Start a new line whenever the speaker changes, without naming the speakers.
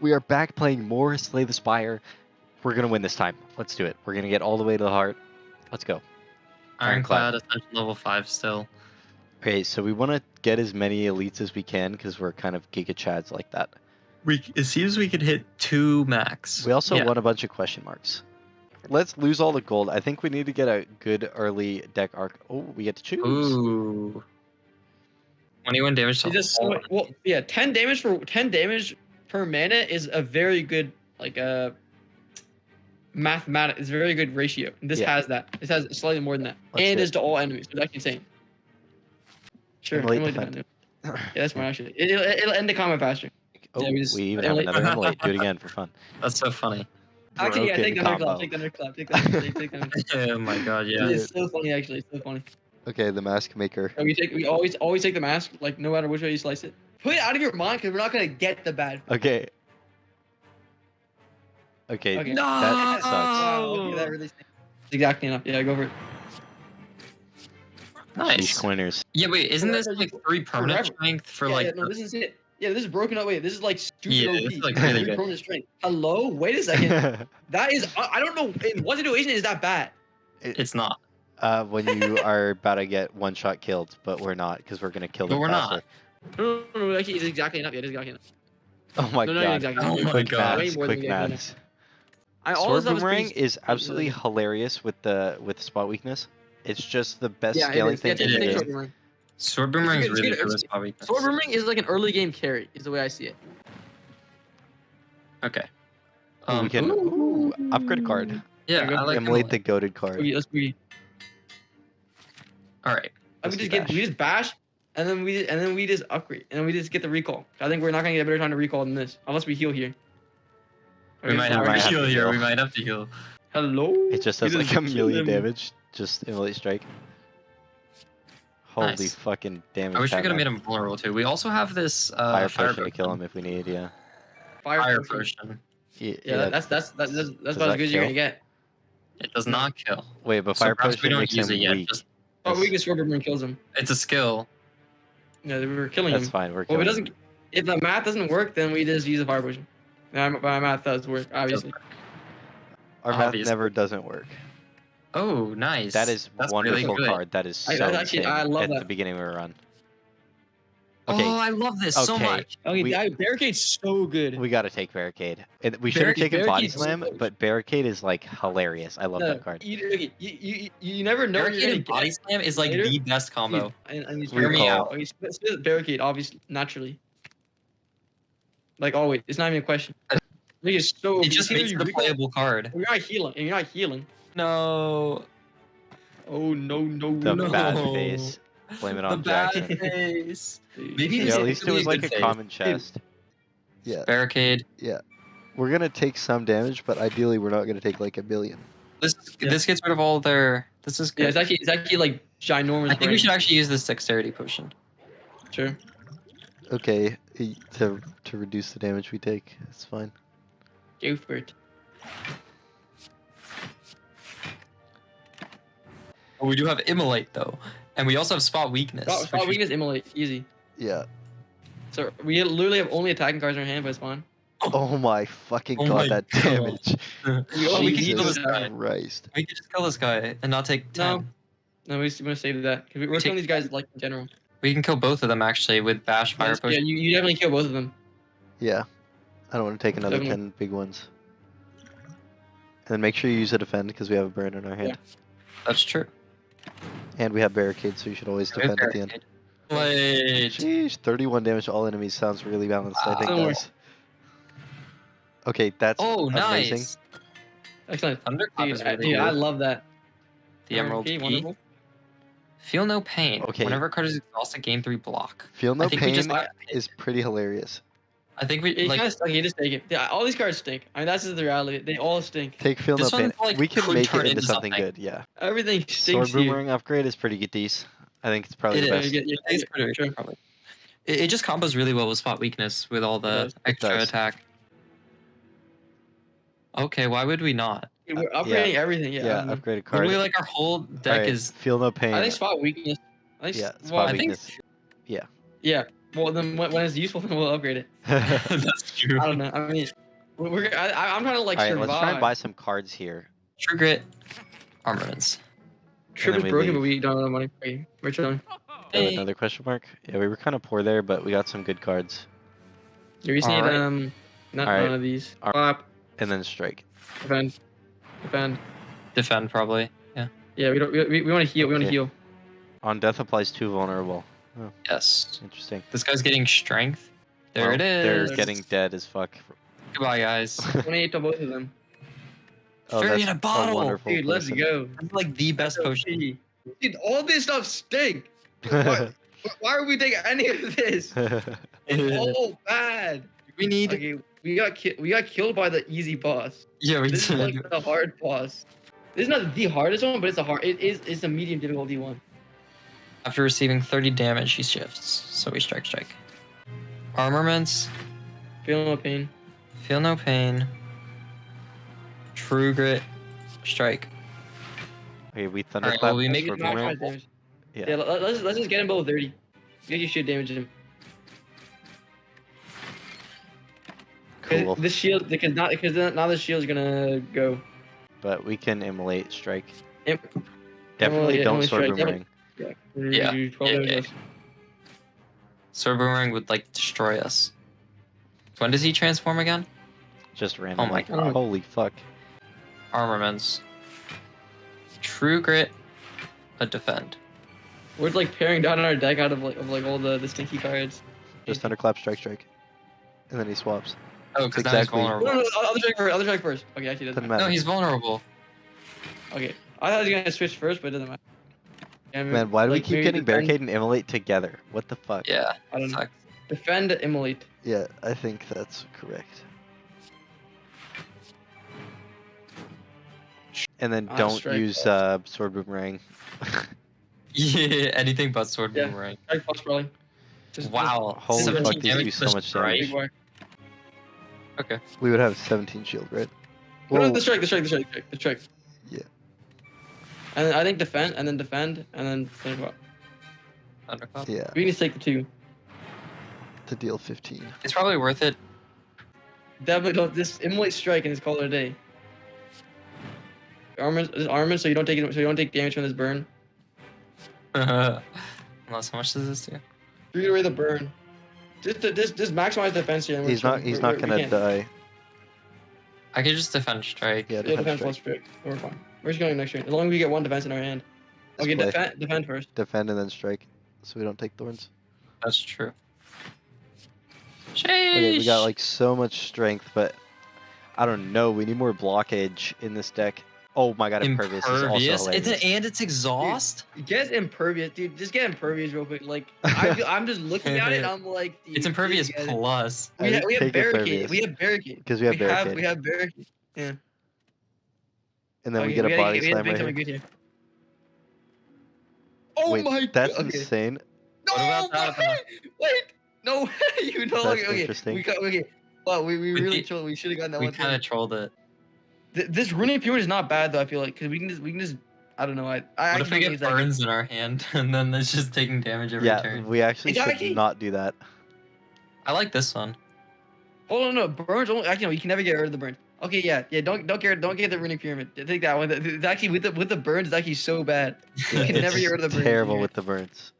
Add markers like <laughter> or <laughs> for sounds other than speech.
We are back playing more Slay the Spire. We're gonna win this time. Let's do it. We're gonna get all the way to the heart. Let's go.
Ironclad, Ascension level 5 still.
Okay, so we want to get as many elites as we can because we're kind of giga chads like that.
We It seems we could hit two max.
We also
Yeah.
won a bunch of question marks. Let's lose all the gold. I think we need to get a good early deck arc. Oh, we get to choose.
Ooh. 21 damage to
just well, yeah, ten damage for ten damage per mana is a very good like uh mathematic. It's a very good ratio. This
Yeah.
has that. This has slightly more than that,
Let's
and
do
it's to all enemies. So it's actually insane. Sure,
Immolate
Immolate
defend.
defend. Yeah, that's smart actually. It, it'll, it'll end the combat faster.
Oh,
Yeah,
we,
we
even have
Immolate-
another Immolate. Do it again for fun. <laughs>
That's so funny.
Actually, yeah,
Broken
take the
combo.
thunderclap. Take the thunderclap. Take the thunderclap. Take the thunderclap. <laughs> <laughs>
oh my god, yeah.
It's so funny actually. It's so funny.
Okay, the mask maker.
And we take we always always take the mask like no matter which way you slice it. Put it out of your mind because we're not gonna get the bad.
Okay. Okay.
Okay.
That sucks.
Wow, okay, that really stinks. Exactly enough. Yeah, go for it.
Sheesh,
Nice.
coiners.
Yeah, wait, isn't this like three permanent
Forever.
strength for
yeah,
like.
yeah, no, this is it. Yeah, this is broken up. Wait, this is like stupid
Yeah,
OP.
this is, like, really good.
permanent strength. Hello, wait a second. <laughs> that is, I, I don't know. In what situation is that bad?
It's not.
uh, when you are about to get one shot killed, but we're not because we're gonna kill
But
them
we're not.
Faster.
No, no, no, actually, it's exactly enough. Yeah, it's exactly enough.
Oh my
no, no,
god.
exactly.
Oh my
quick
God.
Maths, quick
we
maths.
I all
Sword
this is
boomerang
pretty-
is absolutely hilarious with the with spot weakness. It's just the best
Yeah,
scaling thing
Yeah,
in
it
the game.
sword boomerang.
Sword boomerang is really
good-
good with
it's-
spot weakness.
Sword boomerang is like an early game carry. Is the way I see it.
Okay.
Ooh, we
Um,
can ooh, upgrade card.
yeah,
go
I
for
like
Immolate
Immolate.
the goaded card.
Let's we.
All right.
We
Let's
just
do
get we just bash, and then we and then we just upgrade, and then we just get the recall. I think we're not gonna get a better time to recall than this, unless we heal here.
We
Okay,
might
so
have
might
to
have
heal here. We might have to heal.
Hello.
It just
We
does like a
kill
million damage. Just Immolate strike. Holy
Nice.
fucking damage.
I wish we could have made him vulnerable too. We also have this uh,
fire
fire
potion to kill him if we need, yeah.
Fire,
Fire
potion.
potion.
Yeah,
Yeah, that's that's that's that's, that's about as good as you're gonna get.
It does not kill.
Wait, but
So
fire
perhaps we
potion
don't
makes
use
him
it yet.
weak.
Just,
Oh,
That's-
we can sword boomerang kills him.
it's a skill.
Yeah, we were killing
That's
him.
fine. We're
Well, if it
killing
doesn't, if the math doesn't work, then we just use a fire potion. Yeah, my my math does work, obviously.
Our math
obviously.
never doesn't work.
Oh, nice.
That is
That's
wonderful
really
card. That is so
I- that's actually- I love
at the beginning of a run. Okay,
Oh, I love this so much.
Okay,
We-
that barricade's so good.
we gotta take barricade. And we should have
Barricade-
taken body slam,
so-
but barricade is like hilarious. I love
No,
that card.
You, you, you, you never know
Barricade and body slam is like
later.
the best combo.
And, and you
Hear me
barricade-
out.
Okay, split, split barricade, obviously, naturally. Like always, it's not even a question. Like, it's so.
It just makes
you
it a playable card.
You're not healing, and you're not healing.
No.
Oh no no
The
no!
bad face. Blame it
The
on
bad
Jackson. <laughs>
Maybe
Yeah, at least it was like a
face.
common chest. Yeah,
Barricade. Yeah.
We're gonna take some damage, but ideally we're not gonna take like a billion.
This
Yeah.
this gets rid of all their. This is
Yeah,
good.
it's actually it's actually like ginormous.
I think we should actually use this dexterity potion.
Sure.
Okay, e- to to reduce the damage we take, it's fine.
Go for it.
Oh, we do have immolate though, and we also have spot weakness.
Oh,
spot,
spot
we-
weakness immolate easy.
Yeah.
So we literally have only attacking cards in our hand, but it's fine.
Oh my fucking
Oh
god,
my
that
God.
damage.
We, <laughs> oh, we can
heal
heal
this
this
guy.
guy.
Christ.
We could just kill this guy and not take ten.
No. No, we just want to save that because we're
We
killing
take-
these guys like in general.
We can kill both of them actually with bash fire
Yes, yeah, you, you definitely kill both of them.
Yeah. I don't want to take another
Definitely.
10 big ones. And then make sure you use a defend because we have a burn in our hand. Yeah.
That's true.
And we have barricade, so you should always defend at the end.
Wait.
Sheesh, 31 damage to all enemies sounds really balanced, I think,
Don't
guys. Okay, that's
Oh,
amazing.
nice.
Excellent.
Thunderclap
Dude,
is
I,
really
dude, I love that.
The Emerald
Okay,
Key. Feel no pain.
Okay.
Whenever a card is exhausted, gain three block.
Feel no
I think we
pain
just.
is pretty hilarious.
I think we
You
like.
kind of suck. You just take it. Yeah, all these cards stink. I mean, that's just the reality. They all stink.
Take feel
This
no pain.
like,
we can
could
make it
turn
into
into
something,
something.
good, yeah.
Everything
Sword
stinks here.
boomerang upgrade is pretty good decent. I think it's probably
It
the
is.
best.
Yeah, yeah,
I think it's pretty
Sure.
probably. It, it just combos really well with spot weakness with all the
does.
Extra
does.
attack. Okay, why would we not?
We're uh, upgrading everything. Yeah.
Yeah,
I,
upgraded card.
Literally, like our whole deck
Alright,
is.
feel no pain.
I think spot weakness. I think,
yeah,
well,
spot
I think-
weakness.
Yeah, Well, then when, when it's useful, <laughs> then we'll upgrade it. <laughs>
That's true.
I don't know. I mean, we're, we're I, I- I'm trying to like
All right,
survive.
let's try and buy some cards here.
True grit. Armaments.
Trip is broken,
leave.
but we don't have money. Okay, we're chilling. <laughs>
Hey.
another question mark? Yeah, we were kind of poor there, but we got some good cards.
You just need
Alright.
um, not
Alright.
none of these.
Alright.
Clap,
And then strike.
defend, defend.
Defend probably. Yeah.
Yeah, we don't. We, we, we want to heal. We want to
Okay.
heal.
On death applies two vulnerable.
Yes.
Interesting.
This guy's getting strength. There
Well,
it is.
They're getting dead as fuck.
Goodbye, guys. <laughs>
28 to both of them.
Oh,
Fairy in a bottle.
wonderful
Dude, let's
person.
go.
That's like the best potion.
Dude, all this stuff stink. <laughs> Why, why are we taking any of this? <laughs> Oh, bad.
we need.
Okay, we got ki- we got killed by the easy boss.
Yeah, we
This is like the hard boss. This is not the hardest one, but it's a hard. It is. It's a medium difficulty one.
After receiving 30 damage, he shifts. So we strike, strike. Armaments.
Feel no pain.
Feel no pain. True grit. Strike.
okay, we
Alright,
thunderclap.
well, we make
for
it
Not
boomerang.
much damage.
Yeah.
Yeah. let, us let's just get him below 30. Get you shoot damage him.
Cool.
This shield because not because then- now the shield's gonna go.
But we can immolate strike.
Im-
Definitely
yeah,
don't
immolate
sword
strike,
boomerang.
Yeah.
Yeah,
You-
yeah,
damage
yeah.
less.
Sword boomerang would like destroy us. When does he transform again?
Just randomly.
Oh my god.
Holy fuck.
Armaments. True grit. A defend.
We're like paring down our deck out of like of like all the, the stinky cards.
Just thunderclap, strike, strike. And then he swaps.
Oh, because
exactly-
now he's
No, no,
vulnerable.
no, other strike first. Other strike first. Okay, actually, doesn't
Doesn't
matter.
matter.
No, he's vulnerable.
Okay, I thought he was gonna switch first, but it doesn't matter. Yeah,
Man, why do we keep getting
defend-
barricade and immolate together? What the fuck?
Yeah.
I don't know. Defend, immolate.
Yeah, I think that's correct. And then
Ah,
don't use
first.
uh, sword boomerang. <laughs>
Yeah, anything but sword
Yeah.
boomerang.
Plus probably. Just,
Wow.
Holy fuck, these do so much
Just
strike.
big.
Okay.
we would have 17 shield, right?
No, no,
Whoa,
the strike, the strike, the strike, the strike, the strike.
Yeah.
And then I think defend, and then defend, and then finish up.
Thunderclap.
yeah,
We need to take the two.
to deal 15.
It's probably worth it.
Definitely don't. This immolate strike and it's call it a day. Armor, this armor, so you don't take it, so you don't take damage from this burn. <laughs>
Unless, how much does this do?
Three away the burn. Just, just, just maximize defense here.
He's not. He's
We're-
not
we're-
gonna die.
I could just defend strike.
Yeah,
Yeah,
defense
defense
strike.
strike. We're fine. We're just going next turn. As long as we get one defense in our hand. Okay, defend, defend first.
Defend and then strike, so we don't take thorns.
That's true.
Okay, we got like so much strength, but I don't know. We need more blockage in this deck. Oh my god, impervious, is also hilarious.
It's an, and it's exhaust.
Get impervious, dude. Just get impervious real quick. Like I, I'm just looking at it. <laughs> I'm like, dude,
It's impervious
please
plus.
We, ha- we have
take
barricade.
impervious.
We have barricade.
because we have
we
barricade,
have we have barricade.
And then
Okay,
we get a
gotta
body
we
slam right here.
here. Oh
Wait,
my
that's
god. Okay.
insane.
No,
What about
wait, uh, wait, no <laughs> way. You know,
That's
okay, okay.
interesting.
We got okay. Well, we, we
We
really
did-
trolled. We should have gotten that
We
one.
kind of trolled it.
Th- this runic pyramid is not bad though. I feel like because we can just we can just I don't know. I I
What if we
actually
get
use that-
burns in our hand <laughs> and then it's just taking damage every
Yeah,
turn?
we actually
Is
should
a
not do that.
I like this one.
Hold on, no burns. Only, actually, no, you can never get rid of the burn. Okay, yeah, yeah. Don't don't get don't get the runic pyramid. Take that one. It's actually with the with the burns. It's actually so bad. <laughs> You can never get rid of the burns.
Terrible with the burns.